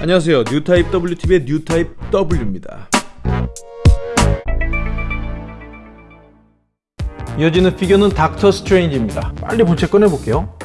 안녕하세요. 뉴타입 WTV의 뉴타입 W입니다. 이어지는 피규어는 닥터 스트레인지입니다. 빨리 본체 꺼내볼게요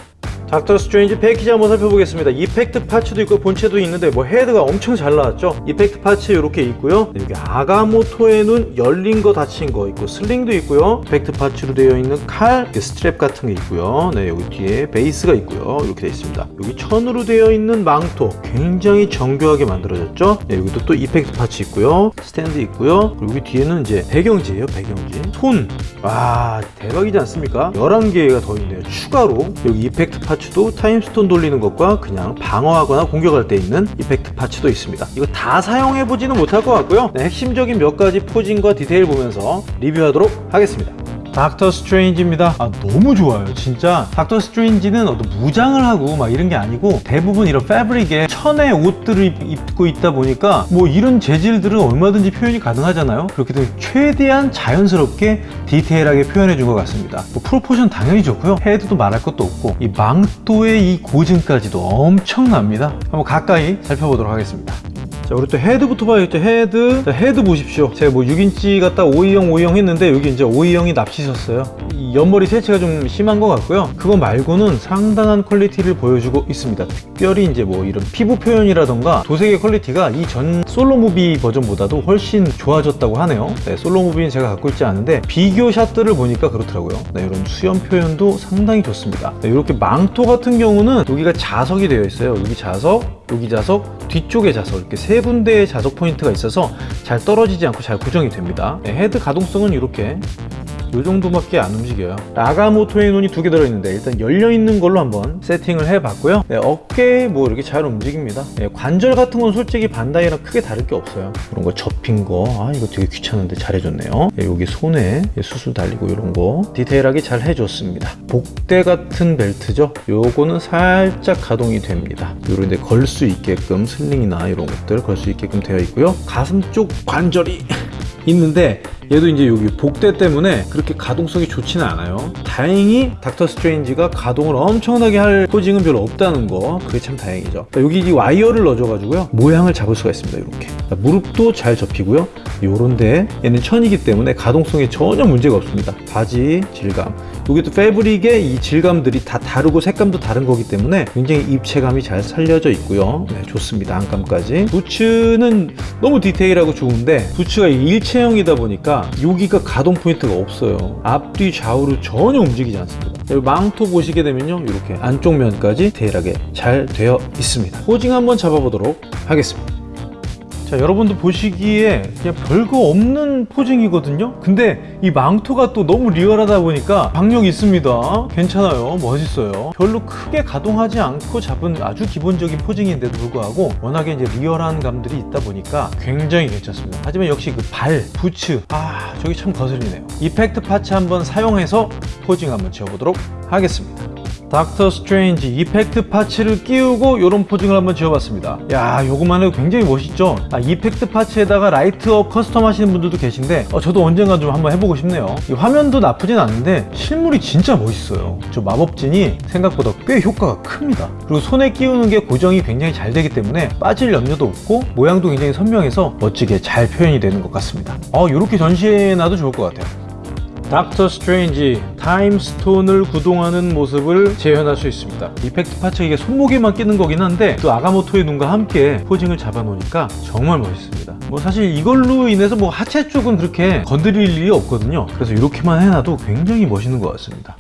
닥터 스트레인지 패키지 한번 살펴보겠습니다. effect parts도 있고 본체도 있는데 뭐 헤드가 엄청 잘 나왔죠? effect parts 이렇게 있고요. 여기 아가모토의 눈 열린 거 닫힌 거 있고 sling도 있고요. effect parts로 되어 있는 칼 스트랩 같은 게 있고요. 네 여기 뒤에 베이스가 있고요. 이렇게 되어 있습니다. 여기 천으로 되어 있는 망토 굉장히 정교하게 만들어졌죠? 네 여기도 또 effect parts 있고요. 스탠드 있고요. 그리고 여기 뒤에는 이제 배경지예요 배경지. 손 와 대박이지 않습니까? 11개가 더 있네요. 추가로 여기 effect parts parts도 Time Stone 돌리는 것과 그냥 방어하거나 공격할 때 있는 effect parts도 있습니다. 이거 다 사용해보지는 못할 것 같고요. 네, 핵심적인 몇 가지 posing과 디테일 보면서 리뷰하도록 하겠습니다 닥터 스트레인지입니다. 아 너무 좋아요. 진짜 닥터 스트레인지는 어떤 무장을 하고 막 이런 게 아니고 대부분 이런 패브릭에 천의 옷들을 입고 있다 보니까 뭐 이런 재질들은 얼마든지 표현이 가능하잖아요. 그렇기 때문에 최대한 자연스럽게 디테일하게 표현해 준 것 같습니다. 뭐 proportion 당연히 좋고요. 헤드도 말할 것도 없고 이 망토의 이 고증까지도 엄청납니다. 한번 가까이 살펴보도록 하겠습니다 자 우리 또 헤드부터 봐야겠죠. 헤드. 자 헤드 보십시오. 제가 뭐 6인치 갖다 520 520 했는데 여기 이제 520이 납치셨어요. 이 옆머리 새치가 좀 심한 것 같고요. 그거 말고는 상당한 퀄리티를 보여주고 있습니다. 특별히 이제 뭐 이런 피부 표현이라던가 도색의 퀄리티가 이 전 solo movie 버전보다도 훨씬 좋아졌다고 하네요. 네, solo movie는 제가 갖고 있지 않은데 비교 샷들을 보니까 그렇더라고요. 네, 이런 수염 표현도 상당히 좋습니다. 네, 이렇게 망토 같은 경우는 여기가 자석이 되어 있어요. 여기 자석 여기 자석 뒤쪽에 자석 이렇게 세 군데의 자석 포인트가 있어서 잘 떨어지지 않고 잘 고정이 됩니다. 네, 헤드 가동성은 이렇게 이 정도밖에 안 움직여요. 아가모토의 눈이 두 개 들어있는데 일단 열려있는 걸로 한번 세팅을 해봤고요. 네, 어깨 뭐 이렇게 잘 움직입니다. 네, 관절 같은 건 솔직히 반다이랑 크게 다를 게 없어요. 그런 거 접힌 거 아 이거 되게 귀찮은데 잘 해줬네요. 네, 여기 손에 수술 달리고 이런 거 디테일하게 잘 해줬습니다. 복대 같은 벨트죠? 요거는 살짝 가동이 됩니다. 요런 데 걸 수 있게끔 sling이나 이런 것들 걸 수 있게끔 되어 있고요. 가슴 쪽 관절이 있는데 얘도 이제 여기 복대 때문에 그렇게 가동성이 좋지는 않아요. 다행히 닥터 스트레인지가 가동을 엄청나게 할 posing은 별로 없다는 거. 그게 참 다행이죠. 여기 이 와이어를 넣어줘 가지고요. 모양을 잡을 수가 있습니다 이렇게. 무릎도 잘 접히고요. 요런데 얘는 천이기 때문에 가동성에 전혀 문제가 없습니다. 바지 질감. 여기도 패브릭의 이 질감들이 다 다르고 색감도 다른 거기 때문에 굉장히 입체감이 잘 살려져 있고요. 네, 좋습니다. 안감까지. 부츠는 너무 디테일하고 좋은데 부츠가 일체형이다 보니까 여기가 가동 포인트가 없어요. 앞뒤 좌우로 전혀 움직이지 않습니다. 망토 보시게 되면요 이렇게 안쪽 면까지 디테일하게 잘 되어 있습니다. posing 한번 잡아보도록 하겠습니다 자 여러분도 보시기에 그냥 별거 없는 posing이거든요? 근데 이 망토가 또 너무 리얼하다 보니까 박력 있습니다. 괜찮아요. 멋있어요. 별로 크게 가동하지 않고 잡은 아주 기본적인 posing인데도 불구하고 워낙에 이제 리얼한 감들이 있다 보니까 굉장히 괜찮습니다. 하지만 역시 그 발, 부츠 아 저기 참 거슬리네요. effect parts 한번 사용해서 posing 한번 지어보도록 하겠습니다 닥터 스트레인지 effect parts를 끼우고 이런 posing을 한번 지어봤습니다. 야 요거만 해도 굉장히 멋있죠? 아, effect parts에다가 light up custom 하시는 분들도 계신데 어, 저도 언젠가 좀 한번 해보고 싶네요. 이 화면도 나쁘진 않은데 실물이 진짜 멋있어요. 저 마법진이 생각보다 꽤 효과가 큽니다. 그리고 손에 끼우는 게 고정이 굉장히 잘 되기 때문에 빠질 염려도 없고 모양도 굉장히 선명해서 멋지게 잘 표현이 되는 것 같습니다. 어, 이렇게 전시해놔도 좋을 것 같아요 닥터 스트레인지 Time Stone을 구동하는 모습을 재현할 수 있습니다. effect parts 이게 손목에만 끼는 거긴 한데 또 아가모토의 눈과 함께 posing을 잡아 놓으니까 정말 멋있습니다. 뭐 사실 이걸로 인해서 뭐 하체 쪽은 그렇게 건드릴 일이 없거든요. 그래서 이렇게만 해놔도 굉장히 멋있는 것 같습니다